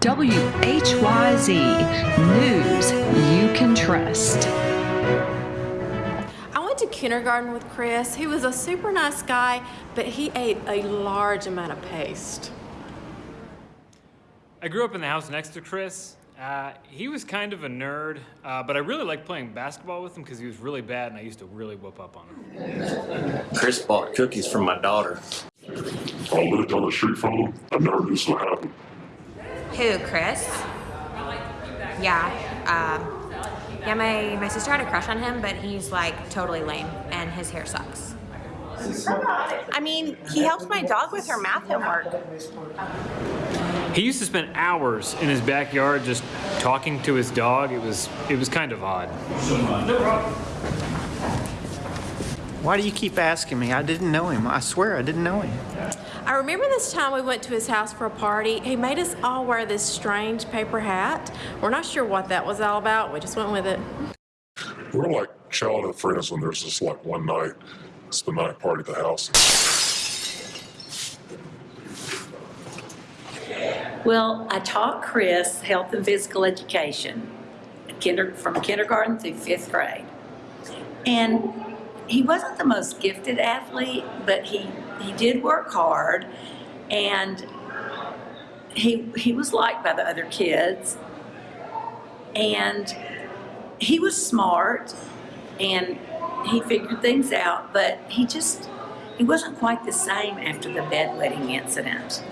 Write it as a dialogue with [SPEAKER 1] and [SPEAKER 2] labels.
[SPEAKER 1] WHYZ News you can trust.
[SPEAKER 2] I went to kindergarten with Chris. He was a super nice guy, but he ate a large amount of paste.
[SPEAKER 3] I grew up in the house next to Chris. Uh, he was kind of a nerd, uh, but I really liked playing basketball with him because he was really bad and I used to really whoop up on him.
[SPEAKER 4] Chris bought cookies from my daughter.
[SPEAKER 5] I lived down the street from him. I never knew so happy.
[SPEAKER 6] Who, Chris? Yeah. Um, yeah, my, my sister had a crush on him, but he's like totally lame and his hair sucks.
[SPEAKER 7] I mean, he helps my dog with her math homework.
[SPEAKER 3] He used to spend hours in his backyard just talking to his dog. It was it was kind of odd.
[SPEAKER 8] Why do you keep asking me? I didn't know him. I swear I didn't know him.
[SPEAKER 2] I remember this time we went to his house for a party. He made us all wear this strange paper hat. We're not sure what that was all about. We just went with it.
[SPEAKER 5] We're like childhood friends when there's just like one night. It's the night party at the house.
[SPEAKER 9] Well, I taught Chris health and physical education kinder, from kindergarten through fifth grade. And he wasn't the most gifted athlete, but he, he did work hard and he, he was liked by the other kids. And he was smart and he figured things out, but he just, he wasn't quite the same after the bedwetting incident.